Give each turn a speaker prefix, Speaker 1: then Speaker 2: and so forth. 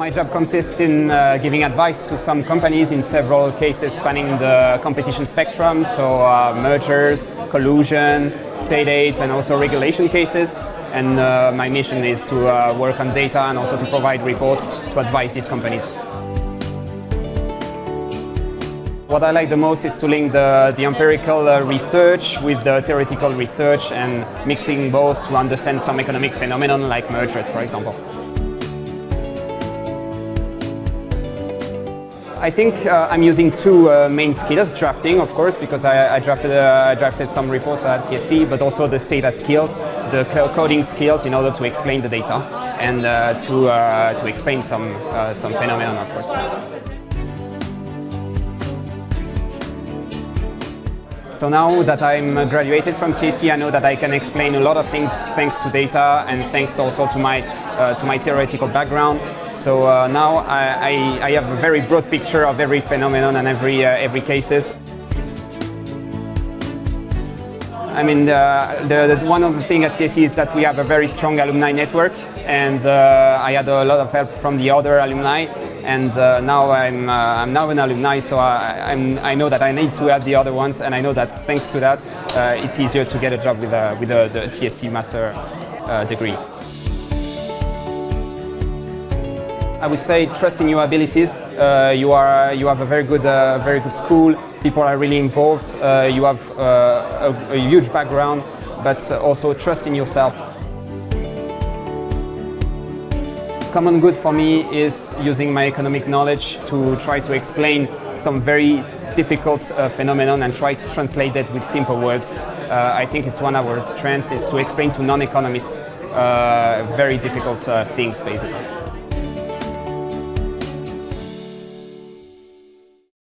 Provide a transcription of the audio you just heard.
Speaker 1: My job consists in uh, giving advice to some companies in several cases spanning the competition spectrum, so uh, mergers, collusion, state aids and also regulation cases. And uh, my mission is to uh, work on data and also to provide reports to advise these companies. What I like the most is to link the, the empirical uh, research with the theoretical research and mixing both to understand some economic phenomenon like mergers, for example. I think uh, I'm using two uh, main skills, drafting of course because I, I drafted, uh, I drafted some reports at TSE but also the data skills, the coding skills in order to explain the data and uh, to, uh, to explain some, uh, some phenomenon of course. So now that I'm graduated from TSE, I know that I can explain a lot of things thanks to data and thanks also to my, uh, to my theoretical background. So uh, now I, I, I, have a very broad picture of every phenomenon and every, uh, every cases. I mean, the, the, one of the things at TSE is that we have a very strong alumni network and uh, I had a lot of help from the other alumni and uh, now I'm, uh, I'm now an alumni, so I, i know that I need to help the other ones, and I know that thanks to that, it's easier to get a job with, uh, with the, the TSE master degree. I would say trust in your abilities. Uh, you are you have a very good very good school. People are really involved. you have a, a huge background, but also trust in yourself. Common good for me is using my economic knowledge to try to explain some very difficult uh, phenomenon and try to translate that with simple words. Uh, I think it's one of our strengths is to explain to non-economists uh, very difficult uh, things basically.